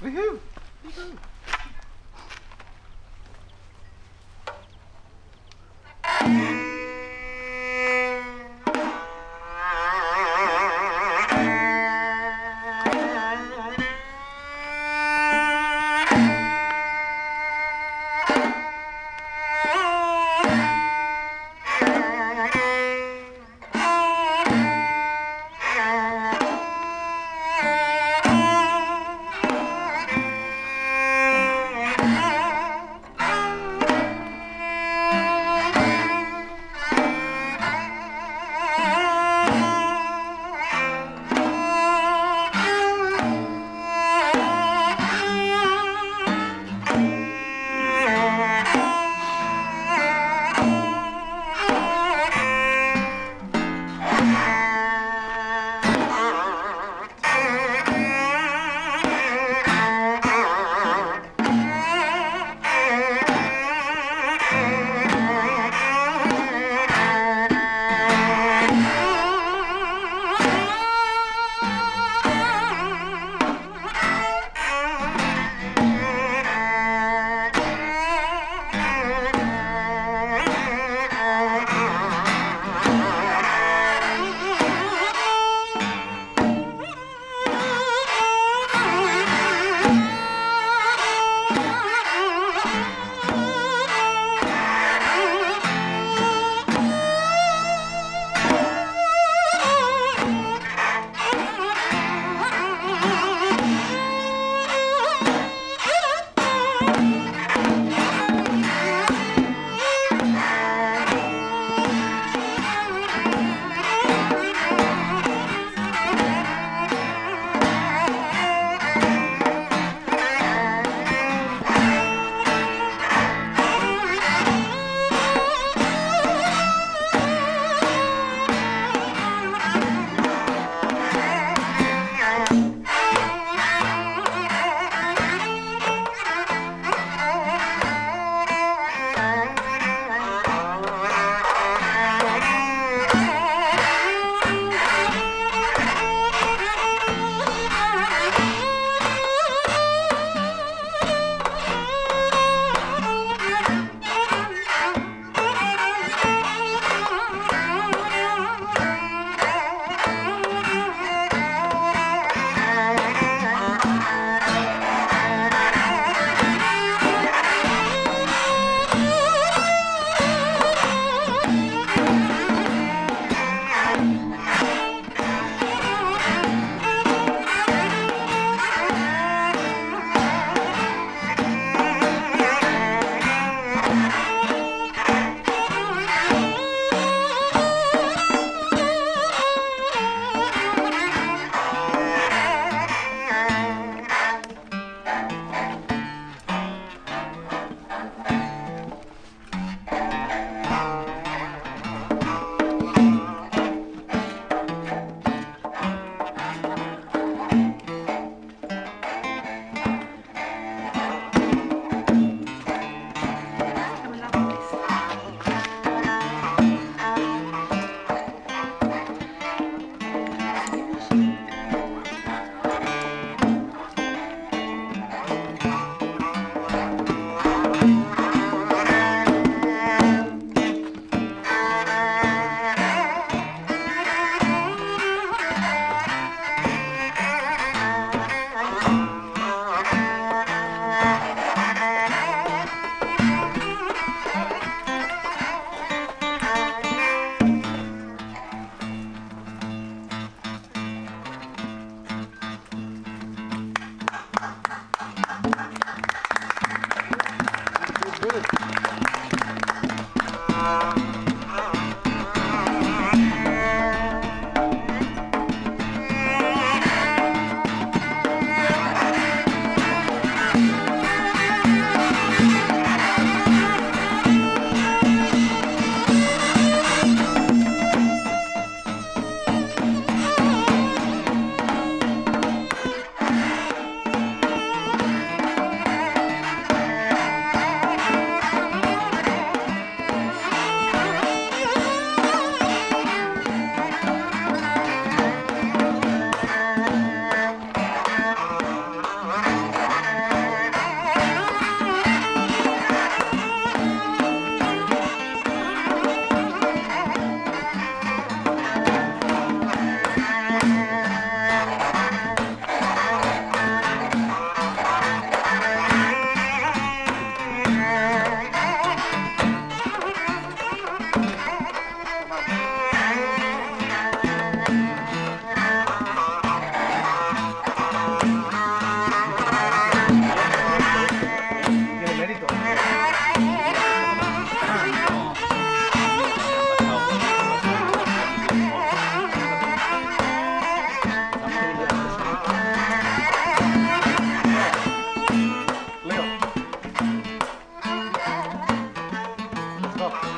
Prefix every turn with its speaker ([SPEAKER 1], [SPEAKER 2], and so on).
[SPEAKER 1] Woohoo! Woohoo! Oh.